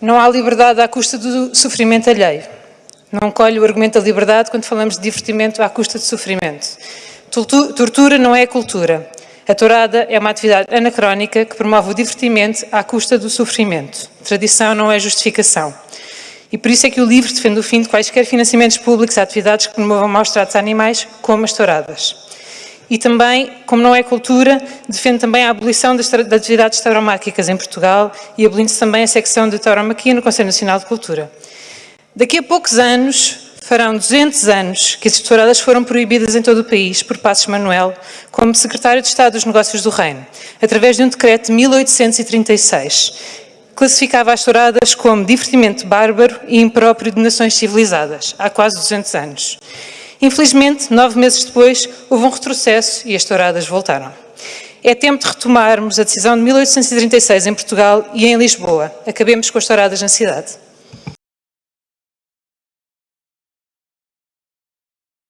Não há liberdade à custa do sofrimento alheio. Não colhe o argumento da liberdade quando falamos de divertimento à custa de sofrimento. Tortura não é cultura. A tourada é uma atividade anacrónica que promove o divertimento à custa do sofrimento. Tradição não é justificação. E por isso é que o livro defende o fim de quaisquer financiamentos públicos a atividades que promovam maus tratos a animais, como as touradas. E também, como não é cultura, defende também a abolição das, das atividades tauromáquicas em Portugal e abolindo-se também a secção de tauromaquia no Conselho Nacional de Cultura. Daqui a poucos anos, farão 200 anos que as touradas foram proibidas em todo o país por Passos Manuel, como secretário de Estado dos Negócios do Reino, através de um decreto de 1836. Classificava as touradas como divertimento bárbaro e impróprio de nações civilizadas, há quase 200 anos. Infelizmente, nove meses depois, houve um retrocesso e as touradas voltaram. É tempo de retomarmos a decisão de 1836 em Portugal e em Lisboa. Acabemos com as touradas na cidade.